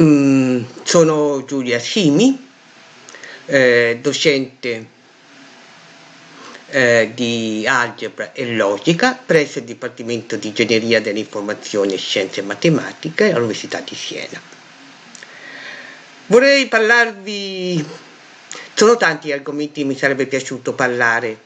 Mm, sono Giulia Simi, eh, docente eh, di algebra e logica presso il Dipartimento di Ingegneria dell'Informazione, Scienze e Matematica all'Università di Siena. Vorrei parlarvi, sono tanti argomenti che mi sarebbe piaciuto parlare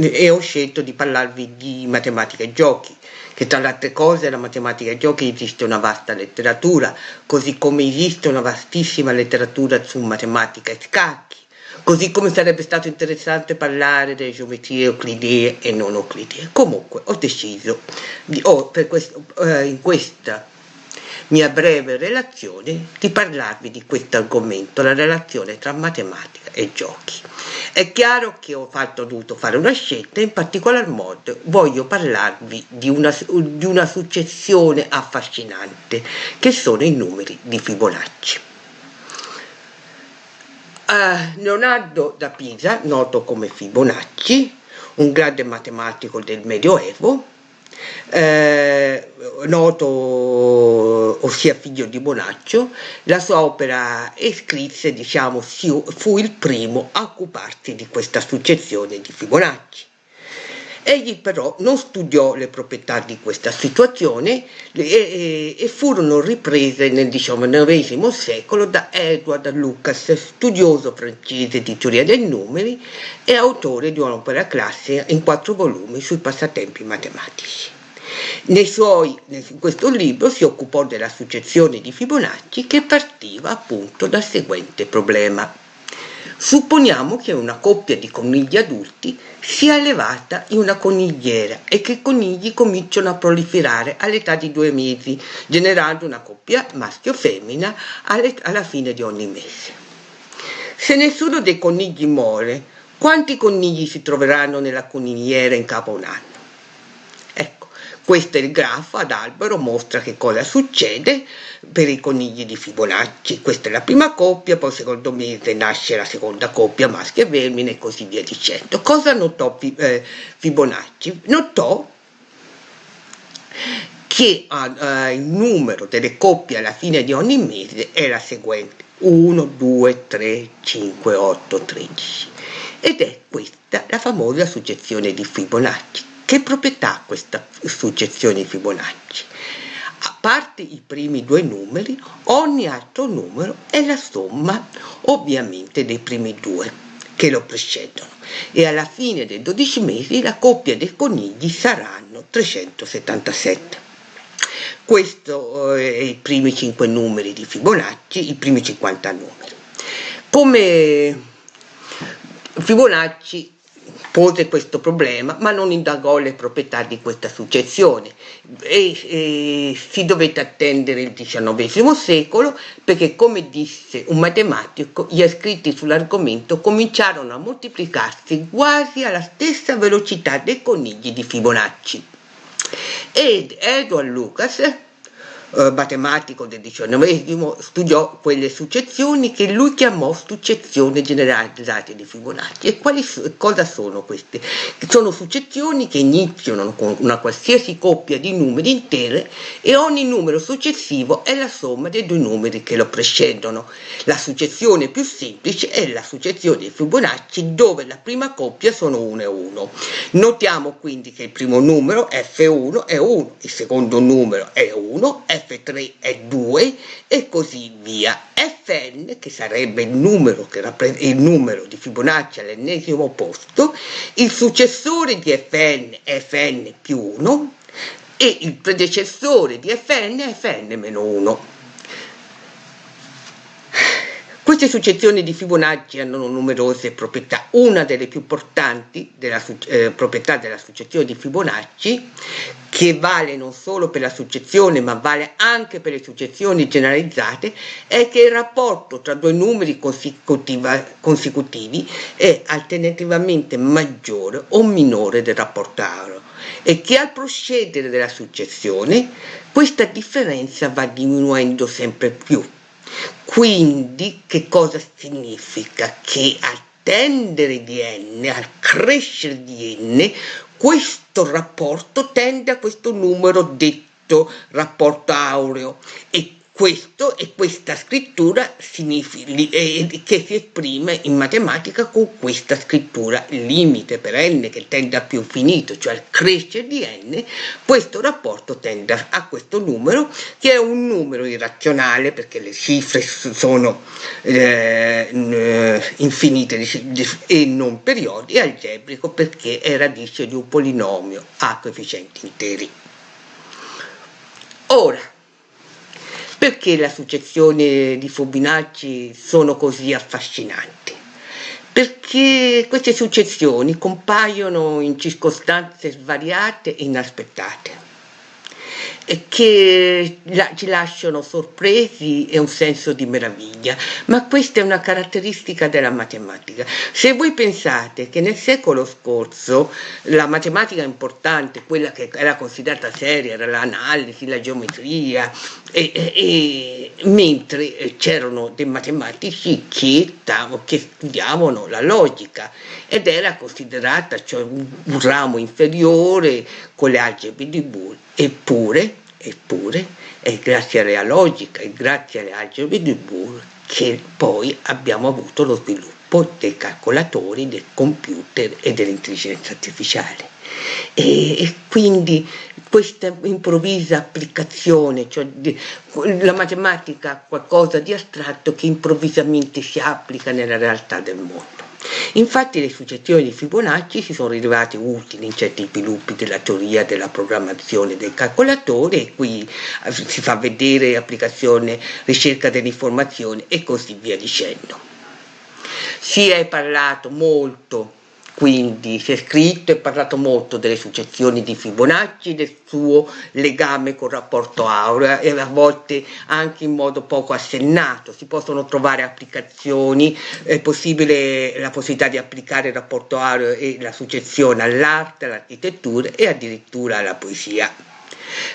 e ho scelto di parlarvi di matematica e giochi, che tra le altre cose la matematica e giochi esiste una vasta letteratura, così come esiste una vastissima letteratura su matematica e scacchi, così come sarebbe stato interessante parlare delle geometrie euclidee e non euclidee. Comunque ho deciso, di, oh, questo, eh, in questa mia breve relazione di parlarvi di questo argomento, la relazione tra matematica e giochi. È chiaro che ho, fatto, dovuto fare una scelta, in particolar modo voglio parlarvi di una, di una successione affascinante, che sono i numeri di Fibonacci. Uh, Leonardo da Pisa, noto come Fibonacci, un grande matematico del Medioevo, eh, noto ossia figlio di Bonaccio, la sua opera e scrisse, diciamo, fu il primo a occuparsi di questa successione di Fibonacci. Egli però non studiò le proprietà di questa situazione e, e, furono riprese nel XIX secolo da Edward Lucas, studioso francese di teoria dei numeri e autore di un'opera classica in quattro volumi sui passatempi matematici. Suoi, in questo libro si occupò della successione di Fibonacci che partiva appunto dal seguente problema. Supponiamo che una coppia di conigli adulti sia elevata in una conigliera e che i conigli cominciano a proliferare all'età di due mesi, generando una coppia maschio-femmina alla fine di ogni mese. Se nessuno dei conigli muore, quanti conigli si troveranno nella conigliera in capo a un anno? Questo è il grafo ad albero, mostra che cosa succede per i conigli di Fibonacci. Questa è la prima coppia, poi secondo mese nasce la seconda coppia, maschio e femmina e così via dicendo. Cosa notò eh, Fibonacci? Notò che uh, il numero delle coppie alla fine di ogni mese è la seguente 1, 2, 3, 5, 8, 13 ed è questa la famosa successione di Fibonacci che proprietà ha questa successione Fibonacci? A parte i primi due numeri, ogni altro numero è la somma ovviamente dei primi due che lo precedono e alla fine dei 12 mesi la coppia dei conigli saranno 377. Questo è eh, i primi 5 numeri di Fibonacci, i primi 50 numeri. Come Fibonacci pose questo problema ma non indagò le proprietà di questa successione. E, e si dovette attendere il XIX secolo perché come disse un matematico gli scritti sull'argomento cominciarono a moltiplicarsi quasi alla stessa velocità dei conigli di Fibonacci. Ed Edward Lucas eh, matematico del XIX, studiò quelle successioni che lui chiamò successione generalizzate di Fibonacci. E quali, cosa sono queste? Sono successioni che iniziano con una qualsiasi coppia di numeri intere e ogni numero successivo è la somma dei due numeri che lo precedono. La successione più semplice è la successione di Fibonacci dove la prima coppia sono 1 e 1. Notiamo quindi che il primo numero F1 è 1, il secondo numero è 1, F3 è 2 e così via. Fn, che sarebbe il numero, che il numero di Fibonacci all'ennesimo posto, il successore di Fn è Fn più 1 e il predecessore di Fn è Fn meno 1. Queste successioni di Fibonacci hanno numerose proprietà. Una delle più importanti della eh, proprietà della successione di Fibonacci, che vale non solo per la successione ma vale anche per le successioni generalizzate, è che il rapporto tra due numeri consecutivi è alternativamente maggiore o minore del rapporto aureo e che al procedere della successione questa differenza va diminuendo sempre più quindi che cosa significa? Che al tendere di n, al crescere di n, questo rapporto tende a questo numero detto rapporto aureo e questo e questa scrittura eh, che si esprime in matematica con questa scrittura limite per n che tende a più infinito, cioè al crescere di n, questo rapporto tende a questo numero che è un numero irrazionale perché le cifre sono eh, infinite e non periodiche, algebrico perché è radice di un polinomio a coefficienti interi. Ora, perché le successioni di Fibonacci sono così affascinanti? Perché queste successioni compaiono in circostanze svariate e inaspettate che ci lasciano sorpresi e un senso di meraviglia, ma questa è una caratteristica della matematica. Se voi pensate che nel secolo scorso la matematica importante, quella che era considerata seria, era l'analisi, la geometria, e, e, e, mentre c'erano dei matematici che, che, studiavano la logica ed era considerata cioè, un, un ramo inferiore con le algebre di Boole, eppure Eppure è grazie alla logica e grazie alle algebre di Boole che poi abbiamo avuto lo sviluppo dei calcolatori, del computer e dell'intelligenza artificiale. E, e, quindi questa improvvisa applicazione, cioè di, la matematica qualcosa di astratto che improvvisamente si applica nella realtà del mondo. Infatti le successioni di Fibonacci si sono rilevate utili in certi sviluppi della teoria della programmazione del calcolatore e qui si fa vedere applicazione, ricerca dell'informazione e così via dicendo. Si è parlato molto quindi si è scritto e parlato molto delle successioni di Fibonacci, del suo legame col rapporto aurea e a volte anche in modo poco assennato. Si possono trovare applicazioni, è possibile la possibilità di applicare il rapporto aureo e la successione all'arte, all'architettura e addirittura alla poesia.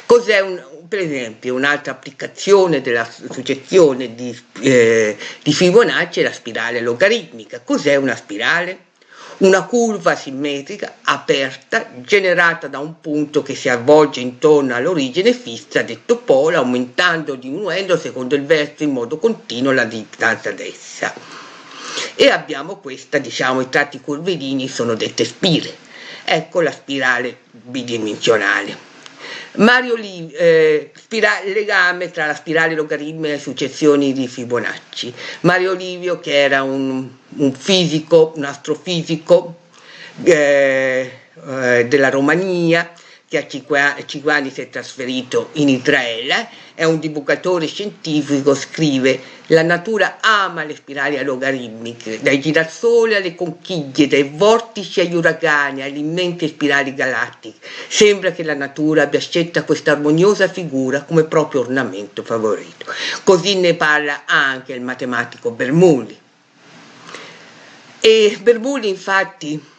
Cos'è un, per esempio un'altra applicazione della successione di, eh, di Fibonacci è la spirale logaritmica. Cos'è una spirale? Una curva simmetrica aperta generata da un punto che si avvolge intorno all'origine fissa detto polo aumentando o diminuendo secondo il verso in modo continuo la distanza ad essa e abbiamo questa diciamo i tratti curvilini sono dette spire. Ecco la spirale bidimensionale Mario Liv, eh, legame tra la spirale logaritmica e le successioni di Fibonacci. Mario Livio, che era un, un fisico, un astrofisico eh, eh, della Romania, a 5 anni si è trasferito in Israele, è un divulgatore scientifico, scrive la natura ama le spirali logaritmiche, dai girasoli alle conchiglie, dai vortici agli uragani, alle immense spirali galattiche. Sembra che la natura abbia scelta questa armoniosa figura come proprio ornamento favorito. Così ne parla anche il matematico Bernoulli. E Bernoulli infatti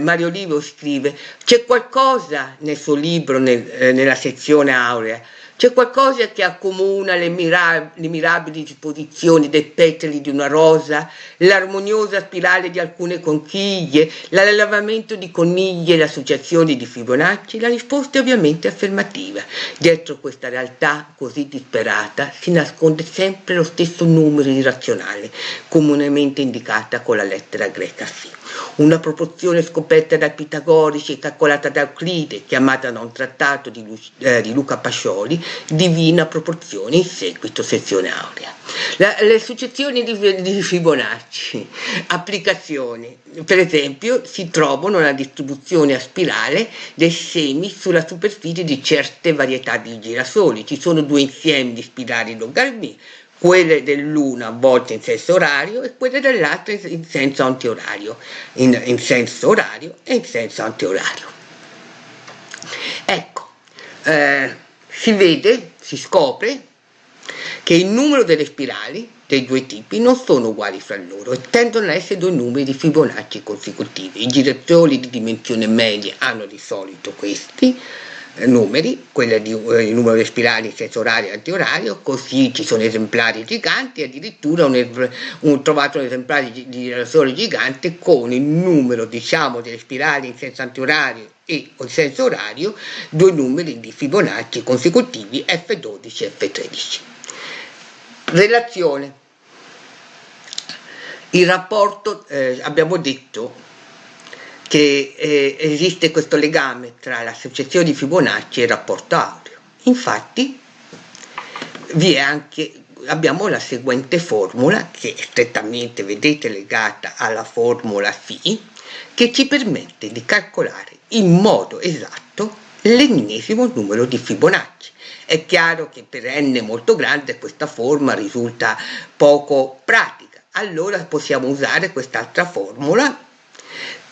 Mario Olivo scrive, c'è qualcosa nel suo libro, nel, eh, nella sezione aurea, c'è qualcosa che accomuna le, mira le, mirabili disposizioni dei petali di una rosa, l'armoniosa spirale di alcune conchiglie, l'allevamento di coniglie e l'associazione di Fibonacci? La risposta è ovviamente affermativa. Dietro questa realtà così disperata si nasconde sempre lo stesso numero irrazionale, comunemente indicata con la lettera greca Φ una proporzione scoperta dai pitagorici e calcolata da Euclide, chiamata da un trattato di, Lu eh, di Luca Pascioli, divina proporzione in seguito sezione aurea. La, le successioni di, di Fibonacci, applicazioni, per esempio si trovano nella distribuzione a spirale dei semi sulla superficie di certe varietà di girasoli, ci sono due insiemi di spirali logaritmi quelle dell'una a volte in senso orario e quelle dell'altra in senso antiorario, in, in senso orario e in senso antiorario. Ecco, eh, si vede, si scopre che il numero delle spirali dei due tipi non sono uguali fra loro e tendono ad essere due numeri di Fibonacci consecutivi. I giratori di dimensione media hanno di solito questi, numeri, quelli di eh, numero di spirali senso orario e antiorario, così ci sono esemplari giganti, addirittura un, trovato un esemplare di, di relazione gigante con il numero diciamo delle spirali in senso antiorario e in senso orario, due numeri di Fibonacci consecutivi F12 e F13. Relazione. Il rapporto, eh, abbiamo detto che eh, esiste questo legame tra l'associazione di Fibonacci e il rapporto aureo. Infatti vi è anche abbiamo la seguente formula che è strettamente vedete legata alla formula Φ che ci permette di calcolare in modo esatto l'ennesimo numero di Fibonacci. È chiaro che per n molto grande questa forma risulta poco pratica, allora possiamo usare quest'altra formula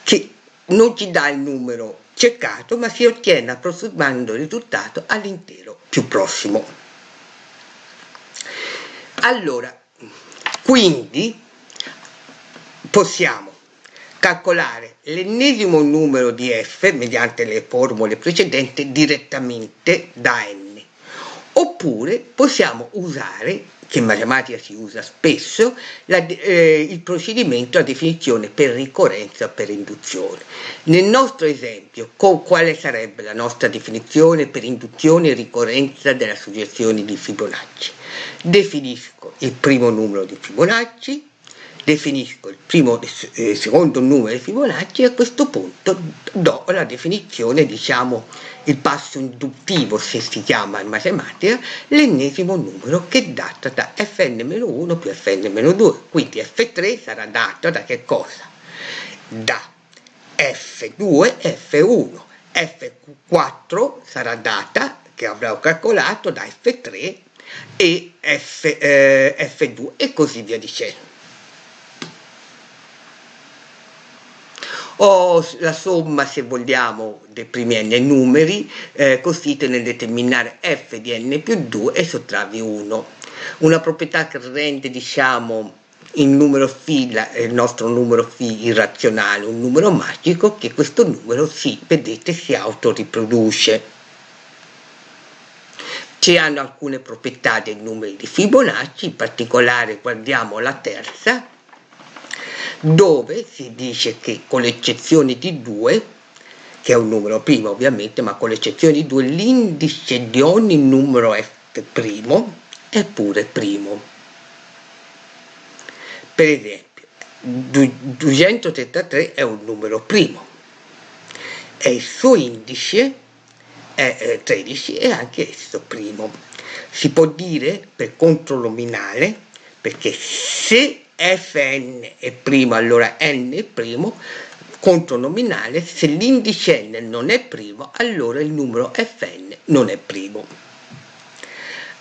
che non ci dà il numero cercato ma si ottiene approssimando il risultato all'intero più prossimo. Allora, quindi possiamo calcolare l'ennesimo numero di f mediante le formule precedenti direttamente da n oppure possiamo usare che in matematica si usa spesso la, eh, il procedimento a definizione per ricorrenza o per induzione. Nel nostro esempio quale sarebbe la nostra definizione per induzione e ricorrenza della suggestione di Fibonacci? Definisco il primo numero di Fibonacci definisco il primo e eh, secondo numero di Fibonacci e a questo punto do la definizione, diciamo il passo induttivo se si chiama in matematica, l'ennesimo numero che è dato da fn-1 più fn-2, quindi f3 sarà dato da che cosa? Da f2 f1, f4 sarà data che avrò calcolato da f3 e f, eh, f2 e così via dicendo. O la somma, se vogliamo, dei primi n numeri eh, consiste nel determinare f di n più 2 e sottrarvi 1. Una proprietà che rende, diciamo, il numero φ, il nostro numero φ irrazionale, un numero magico, che questo numero si, vedete, si autoriproduce. Ci hanno alcune proprietà dei numeri di Fibonacci, in particolare guardiamo la terza, dove si dice che con l'eccezione di 2 che è un numero primo ovviamente ma con l'eccezione di 2 l'indice di ogni numero f' è pure primo. Per esempio 233 è un numero primo e il suo indice è 13 e anche esso primo. Si può dire per controlominale perché se fn è primo allora n è primo contro nominale se l'indice n non è primo allora il numero fn non è primo.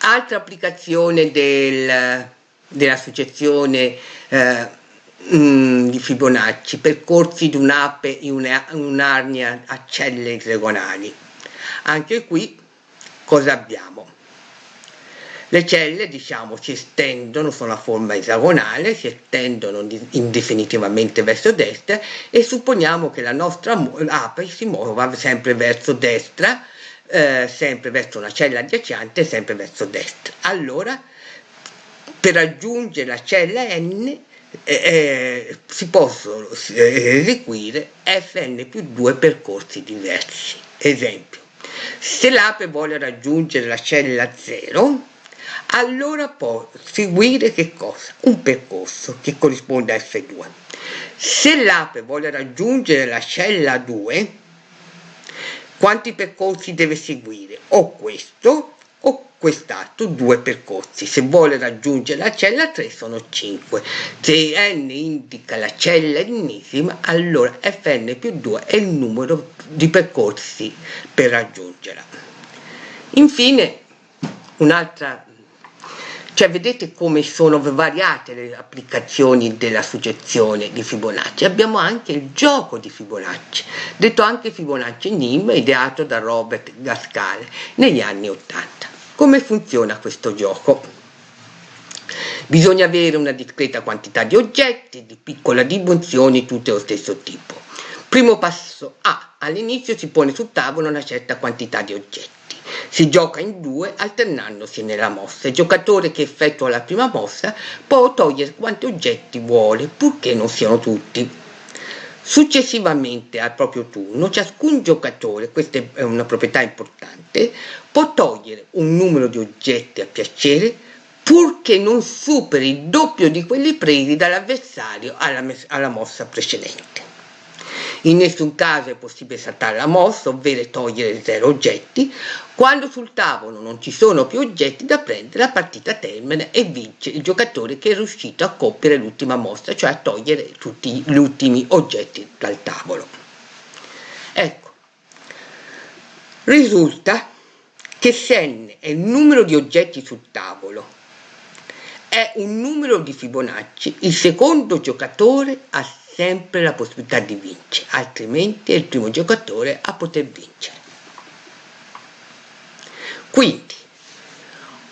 Altra applicazione del, della successione eh, mm, di Fibonacci percorsi di un'ape in un'arnia a celle esagonali. Anche qui cosa abbiamo le celle, diciamo, si estendono, sono a forma esagonale, si estendono indefinitivamente verso destra e supponiamo che la nostra ape si muova sempre verso destra, eh, sempre verso una cella adiacente, sempre verso destra. Allora, per raggiungere la cella n eh, eh, si possono eh, eseguire fn più due percorsi diversi. Esempio, se l'ape vuole raggiungere la cella 0, allora può seguire che cosa? Un percorso che corrisponde a F2. Se l'ape vuole raggiungere la cella 2, quanti percorsi deve seguire? O questo o quest'altro, due percorsi. Se vuole raggiungere la cella 3 sono 5. Se n indica la cella ennesima, allora fn più 2 è il numero di percorsi per raggiungerla. Infine, un'altra cioè vedete come sono variate le applicazioni della suggestione di Fibonacci. Abbiamo anche il gioco di Fibonacci, detto anche Fibonacci NIM, ideato da Robert Gascale negli anni 80. Come funziona questo gioco? Bisogna avere una discreta quantità di oggetti di piccola dimensione, tutti allo stesso tipo. Primo passo A. All'inizio si pone sul tavolo una certa quantità di oggetti. Si gioca in due alternandosi nella mossa. Il giocatore che effettua la prima mossa può togliere quanti oggetti vuole, purché non siano tutti. Successivamente al proprio turno, ciascun giocatore, questa è una proprietà importante, può togliere un numero di oggetti a piacere purché non superi il doppio di quelli presi dall'avversario alla, alla mossa precedente. In nessun caso è possibile saltare la mossa, ovvero togliere zero oggetti. Quando sul tavolo non ci sono più oggetti da prendere, la partita termina e vince il giocatore che è riuscito a compiere l'ultima mossa, cioè a togliere tutti gli ultimi oggetti dal tavolo. Ecco, risulta che se n è il numero di oggetti sul tavolo è un numero di Fibonacci, il secondo giocatore ha sempre la possibilità di vincere, altrimenti è il primo giocatore a poter vincere. Quindi,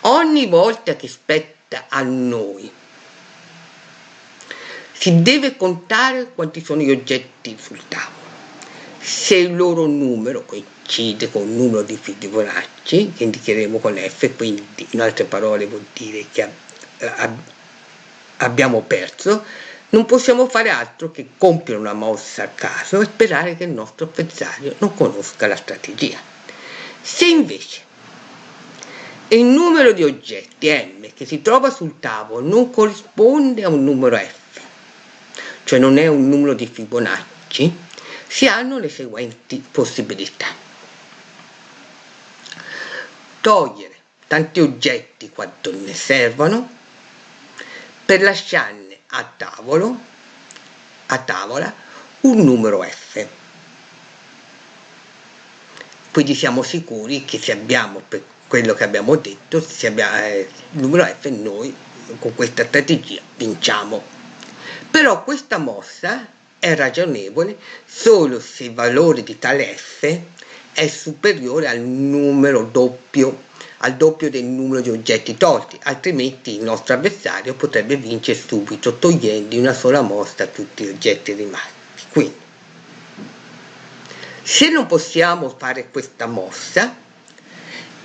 ogni volta che spetta a noi, si deve contare quanti sono gli oggetti sul tavolo. Se il loro numero coincide con il numero di Fibonacci, che indicheremo con F, quindi in altre parole vuol dire che abbiamo perso, non possiamo fare altro che compiere una mossa a caso e sperare che il nostro avversario non conosca la strategia. Se invece il numero di oggetti M che si trova sul tavolo non corrisponde a un numero F, cioè non è un numero di Fibonacci, si hanno le seguenti possibilità. Togliere tanti oggetti quanto ne servono, per lasciarne a tavolo, a tavola, un numero F. Quindi siamo sicuri che se abbiamo per quello che abbiamo detto, se abbiamo eh, il numero F, noi con questa strategia vinciamo. Però questa mossa è ragionevole solo se il valore di tale F è superiore al numero doppio al doppio del numero di oggetti tolti, altrimenti il nostro avversario potrebbe vincere subito togliendo una sola mossa tutti gli oggetti rimasti. Quindi, se non possiamo fare questa mossa,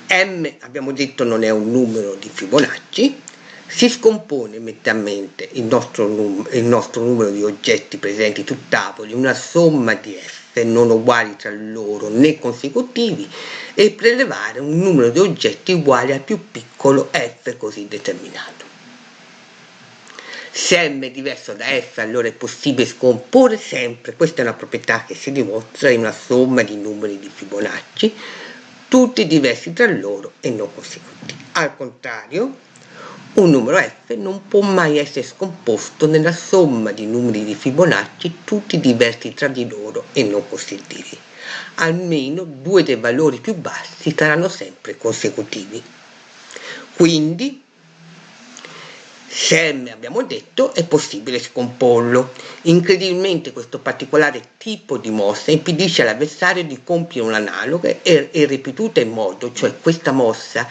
m abbiamo detto non è un numero di Fibonacci, si scompone mentalmente il nostro, il nostro numero di oggetti presenti sul tavolo in una somma di f non uguali tra loro né consecutivi e prelevare un numero di oggetti uguale al più piccolo f così determinato. Se m è diverso da f allora è possibile scomporre sempre, questa è una proprietà che si dimostra in una somma di numeri di Fibonacci, tutti diversi tra loro e non consecutivi. Al contrario, un numero f non può mai essere scomposto nella somma di numeri di Fibonacci tutti diversi tra di loro e non consecutivi. Almeno due dei valori più bassi saranno sempre consecutivi. Quindi, se m abbiamo detto, è possibile scomporlo. Incredibilmente questo particolare tipo di mossa impedisce all'avversario di compiere un'analoga e, e ripetuta in modo, cioè questa mossa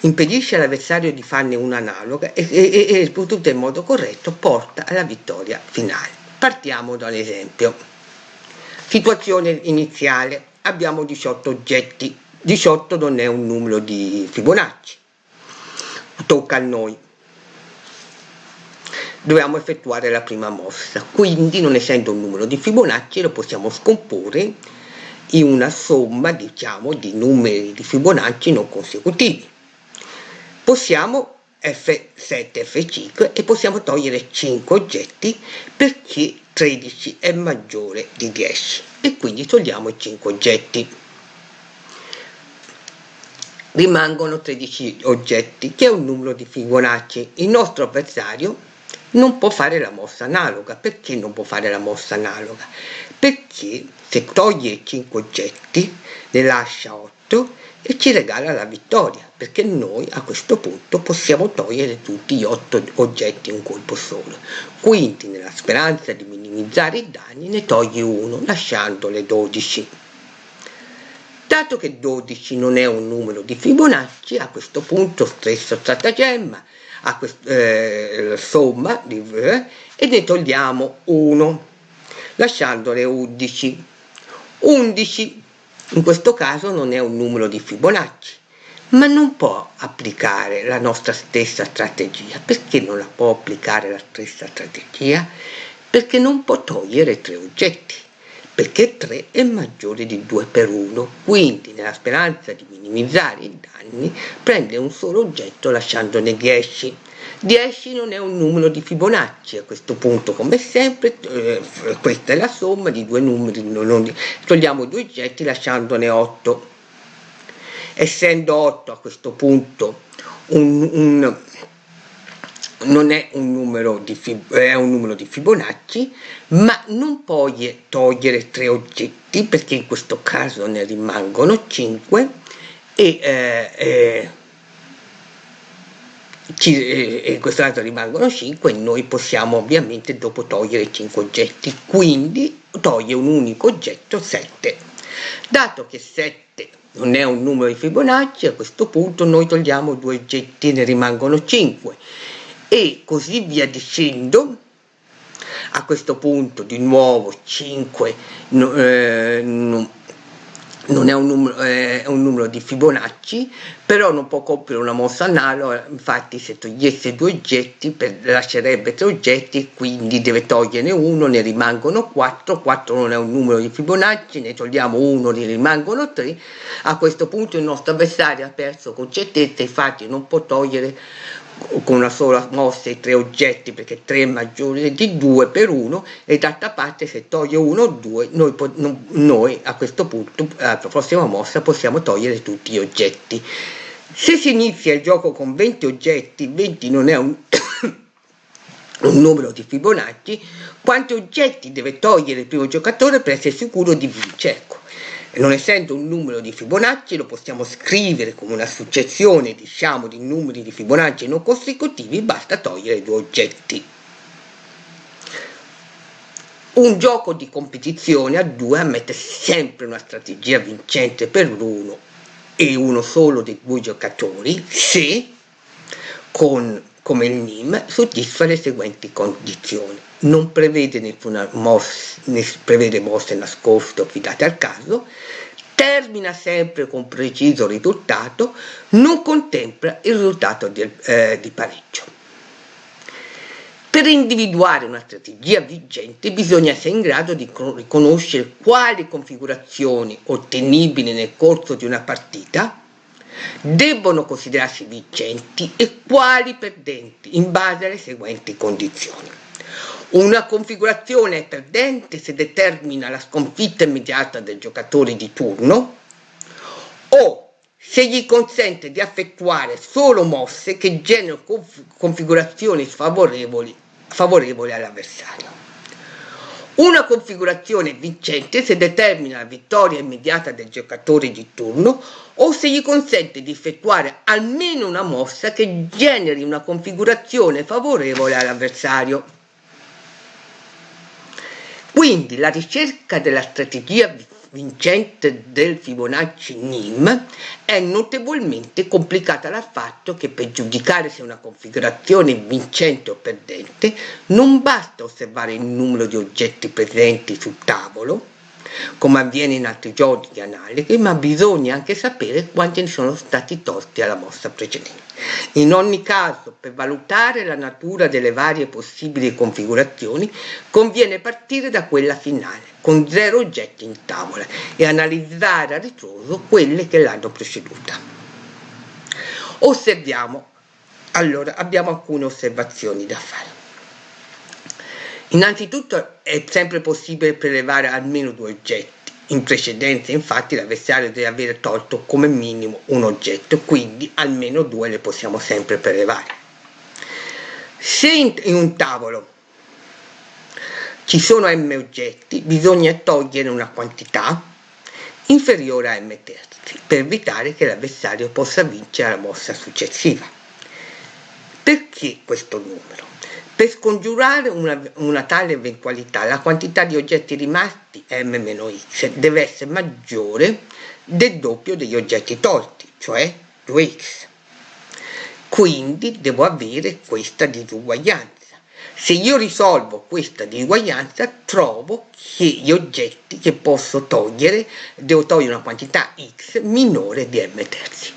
impedisce all'avversario di farne un'analoga e, e, e ripetuta in modo corretto porta alla vittoria finale. Partiamo da un esempio. Situazione iniziale, abbiamo 18 oggetti, 18 non è un numero di Fibonacci, tocca a noi. Dobbiamo effettuare la prima mossa, quindi non essendo un numero di Fibonacci lo possiamo scomporre in una somma diciamo di numeri di Fibonacci non consecutivi possiamo F7, F5 e possiamo togliere 5 oggetti perché 13 è maggiore di 10 e quindi togliamo i 5 oggetti. Rimangono 13 oggetti che è un numero di Fibonacci. Il nostro avversario non può fare la mossa analoga. Perché non può fare la mossa analoga? Perché se toglie 5 oggetti ne lascia 8 e ci regala la vittoria, perché noi a questo punto possiamo togliere tutti gli otto oggetti in un colpo solo. Quindi, nella speranza di minimizzare i danni, ne togli uno, lasciandole 12. Dato che 12 non è un numero di Fibonacci, a questo punto stesso stratagemma, a questo, eh, somma di, eh, e ne togliamo 1, lasciandole 11. 11 in questo caso non è un numero di Fibonacci, ma non può applicare la nostra stessa strategia. Perché non la può applicare la stessa strategia? Perché non può togliere tre oggetti. perché 3 è maggiore di 2 per 1, quindi nella speranza di minimizzare i danni prende un solo oggetto lasciandone 10. 10 non è un numero di Fibonacci a questo punto come sempre eh, questa è la somma di due numeri non, togliamo due oggetti lasciandone 8 essendo 8 a questo punto un, un non è un numero di, è un numero di Fibonacci, ma non puoi togliere tre oggetti perché in questo caso ne rimangono 5 e, eh, eh, ci, in questo caso rimangono 5 e noi possiamo ovviamente dopo togliere 5 oggetti, quindi toglie un unico oggetto 7. Dato che 7 non è un numero di Fibonacci, a questo punto noi togliamo due oggetti e ne rimangono 5 e così via dicendo a questo punto di nuovo 5 eh, no, non è un, numero, è un, numero, di Fibonacci, però non può compiere una mossa analoga, infatti se togliesse due oggetti per, lascerebbe tre oggetti, quindi deve toglierne uno, ne rimangono 4, 4 non è un numero di Fibonacci, ne togliamo uno, ne rimangono 3, a questo punto il nostro avversario ha perso con certezza, infatti non può togliere con una sola mossa i tre oggetti perché 3 è maggiore di 2 per 1 e d'altra parte se toglie 1 o 2 noi, noi, a questo punto alla prossima mossa possiamo togliere tutti gli oggetti. Se si inizia il gioco con 20 oggetti 20 non è un, un numero di Fibonacci quanti oggetti deve togliere il primo giocatore per essere sicuro di vincere? Ecco non essendo un numero di Fibonacci lo possiamo scrivere come una successione diciamo di numeri di Fibonacci non consecutivi basta togliere due oggetti. Un gioco di competizione a due ammette sempre una strategia vincente per l'uno e uno solo dei due giocatori se con come il NIM soddisfa le seguenti condizioni. Non prevede nessuna mossa, prevede mosse nascoste o affidate al caso, termina sempre con preciso risultato, non contempla il risultato di, eh, di pareggio. Per individuare una strategia vigente bisogna essere in grado di riconoscere quali configurazioni ottenibili nel corso di una partita debbono considerarsi vincenti e quali perdenti in base alle seguenti condizioni. Una configurazione perdente se determina la sconfitta immediata del giocatore di turno o se gli consente di effettuare solo mosse che generano conf configurazioni sfavorevoli favorevoli all'avversario. Una configurazione vincente se determina la vittoria immediata del giocatore di turno o se gli consente di effettuare almeno una mossa che generi una configurazione favorevole all'avversario. Quindi la ricerca della strategia vincente del Fibonacci NIM è notevolmente complicata dal fatto che per giudicare se una configurazione è vincente o perdente non basta osservare il numero di oggetti presenti sul tavolo come avviene in altri giochi analogi, ma bisogna anche sapere quanti ne sono stati tolti alla mossa precedente. In ogni caso, per valutare la natura delle varie possibili configurazioni, conviene partire da quella finale, con zero oggetti in tavola, e analizzare a ritroso quelle che l'hanno preceduta. Osserviamo, allora abbiamo alcune osservazioni da fare. Innanzitutto è sempre possibile prelevare almeno due oggetti. In precedenza infatti l'avversario deve aver tolto come minimo un oggetto, quindi almeno due le possiamo sempre prelevare. Se in un tavolo ci sono m oggetti, bisogna togliere una quantità inferiore a m terzi per evitare che l'avversario possa vincere la mossa successiva. Perché questo numero? Per scongiurare una, una, tale eventualità, la quantità di oggetti rimasti m-x deve essere maggiore del doppio degli oggetti tolti, cioè 2x. Quindi devo avere questa disuguaglianza. Se io risolvo questa disuguaglianza, trovo che gli oggetti che posso togliere, devo togliere una quantità x minore di m terzi.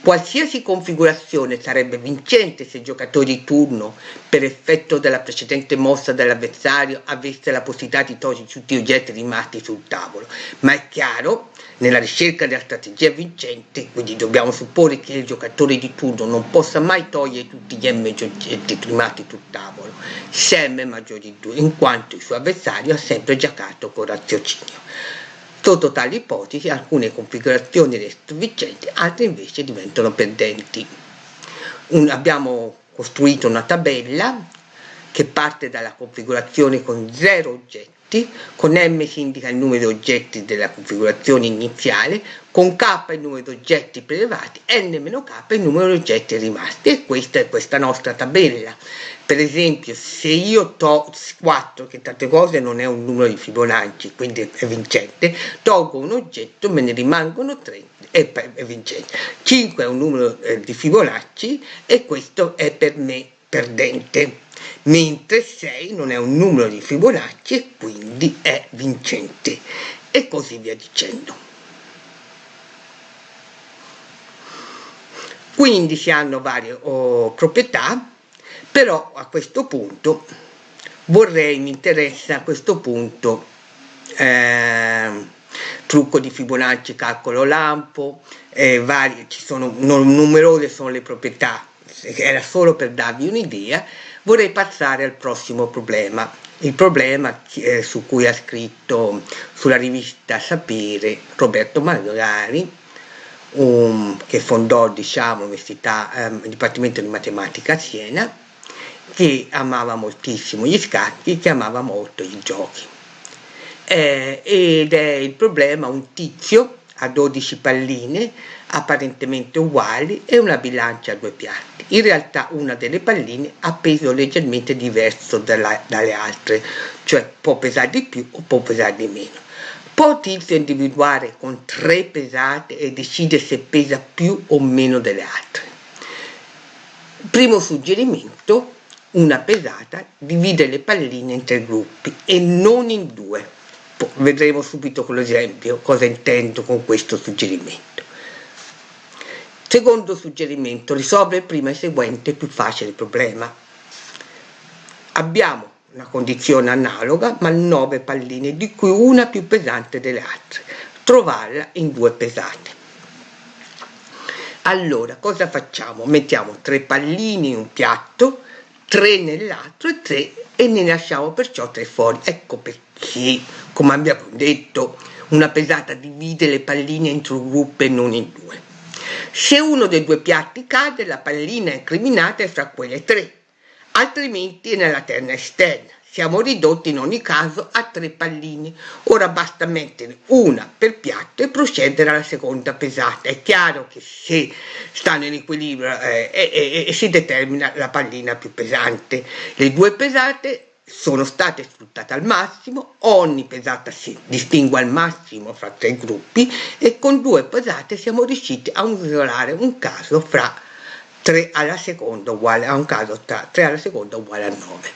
Qualsiasi configurazione sarebbe vincente se il giocatore di turno, per effetto della precedente mossa dell'avversario, avesse la possibilità di togliere tutti gli oggetti rimasti sul tavolo, ma è chiaro, nella ricerca della strategia vincente, quindi dobbiamo supporre che il giocatore di turno non possa mai togliere tutti gli M oggetti rimasti sul tavolo, se M maggiore di 2, in quanto il suo avversario ha sempre giocato con raziocinio. Sotto tali ipotesi alcune configurazioni restano vincenti, altre invece diventano perdenti. Un, abbiamo costruito una tabella che parte dalla configurazione con 0 oggetti oggetti, con M si indica il numero di oggetti della configurazione iniziale, con K il numero di oggetti prelevati, N-K il numero di oggetti rimasti e questa è questa nostra tabella. Per esempio se io to 4, che tante cose non è un numero di Fibonacci, quindi è vincente, tolgo un oggetto, me ne rimangono 3 e è vincente. 5 è un numero eh, di Fibonacci e questo è per me perdente mentre 6 non è un numero di Fibonacci e quindi è vincente e così via dicendo. Quindi si hanno varie oh, proprietà, però a questo punto vorrei, mi interessa a questo punto eh, trucco di Fibonacci, calcolo lampo, eh, vari, ci sono non, numerose sono le proprietà, era solo per darvi un'idea, vorrei passare al prossimo problema, il problema eh, su cui ha scritto sulla rivista Sapere Roberto Magari, um, che fondò diciamo, l'Università, ehm, il Dipartimento di Matematica a Siena, che amava moltissimo gli scacchi, che amava molto i giochi. Eh, ed è il problema un tizio a 12 palline apparentemente uguali e una bilancia a due piatti. In realtà una delle palline ha peso leggermente diverso dalla, dalle altre, cioè può pesare di più o può pesare di meno. Può tizio individuare con tre pesate e decidere se pesa più o meno delle altre. Primo suggerimento, una pesata divide le palline in tre gruppi e non in due. Vedremo subito con l'esempio cosa intendo con questo suggerimento. Secondo suggerimento, risolve prima il seguente più facile problema. Abbiamo una condizione analoga, ma 9 palline, di cui una più pesante delle altre. Trovarla in due pesate. Allora, cosa facciamo? Mettiamo tre palline in un piatto, tre nell'altro e tre e ne lasciamo perciò tre fuori. Ecco perché, come abbiamo detto, una pesata divide le palline entro gruppi e non in due. Se uno dei due piatti cade, la pallina è incriminata fra quelle tre, altrimenti è nella terna esterna. Siamo ridotti in ogni caso a tre palline. Ora basta mettere una per piatto e procedere alla seconda pesata. È chiaro che se stanno in equilibrio eh, eh, eh, si determina la pallina più pesante. Le due pesate sono state sfruttate al massimo, ogni pesata si distingue al massimo fra tre gruppi e con due pesate siamo riusciti a isolare un caso fra 3 alla seconda uguale a un caso tra 3 alla seconda uguale a 9.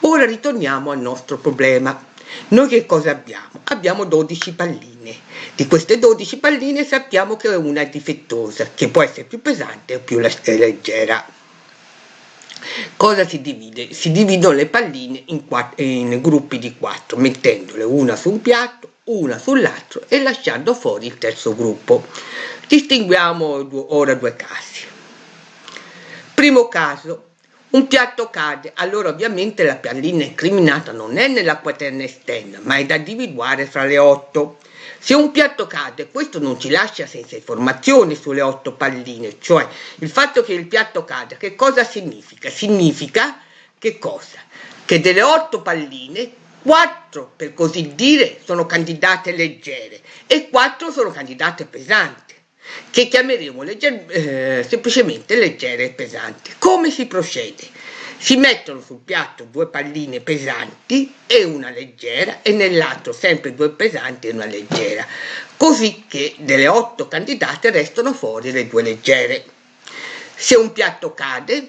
Ora ritorniamo al nostro problema. Noi che cosa abbiamo? Abbiamo 12 palline. Di queste 12 palline sappiamo che una è difettosa, che può essere più pesante o più leggera. Cosa si divide? Si dividono le palline in, in gruppi di quattro, mettendole una su un piatto, una sull'altro e lasciando fuori il terzo gruppo. Distinguiamo ora due casi. Primo caso, un piatto cade, allora ovviamente la pallina incriminata non è nella quaterna esterna, ma è da individuare fra le otto. Se un piatto cade, questo non ci lascia senza informazioni sulle otto palline, cioè il fatto che il piatto cada, che cosa significa? Significa che cosa? Che delle otto palline, quattro per così dire sono candidate leggere e quattro sono candidate pesanti, che chiameremo legger eh, semplicemente leggere e pesanti. Come si procede? Si mettono sul piatto due palline pesanti e una leggera e nell'altro sempre due pesanti e una leggera, così che delle otto candidate restano fuori le due leggere. Se un piatto cade,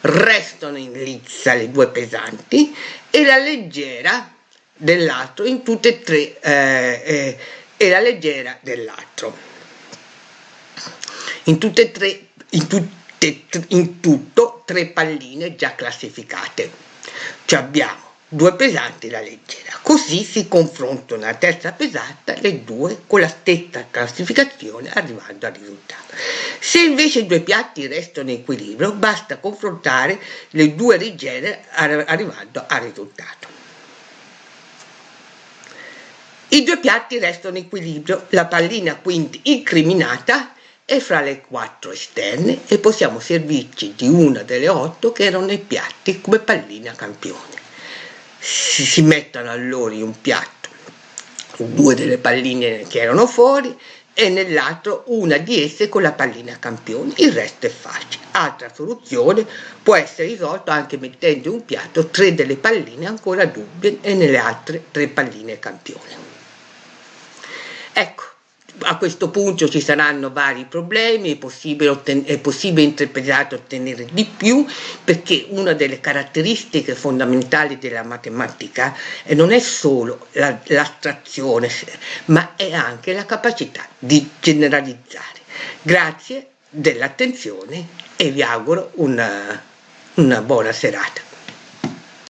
restano in lizza le due pesanti e la leggera dell'altro in tutte e tre eh, eh, e la leggera dell'altro. in tutte e tre, in, tutte, in tutto tre palline già classificate. Cioè abbiamo due pesanti e la leggera. Così si confrontano la terza pesata le due con la stessa classificazione arrivando al risultato. Se invece i due piatti restano in equilibrio basta confrontare le due leggere arrivando al risultato. I due piatti restano in equilibrio, la pallina quindi incriminata è fra le quattro esterne e possiamo servirci di una delle otto che erano nei piatti come pallina campione si, si mettono allora in un piatto due delle palline che erano fuori e nell'altro una di esse con la pallina campione, il resto è facile. Altra soluzione può essere risolta anche mettendo in un piatto tre delle palline ancora dubbie e nelle altre tre palline campione. Ecco, a questo punto ci saranno vari problemi, è possibile, è possibile interpretare ottenere di più perché una delle caratteristiche fondamentali della matematica non è solo l'astrazione ma è anche la capacità di generalizzare. Grazie dell'attenzione e vi auguro una, una buona serata.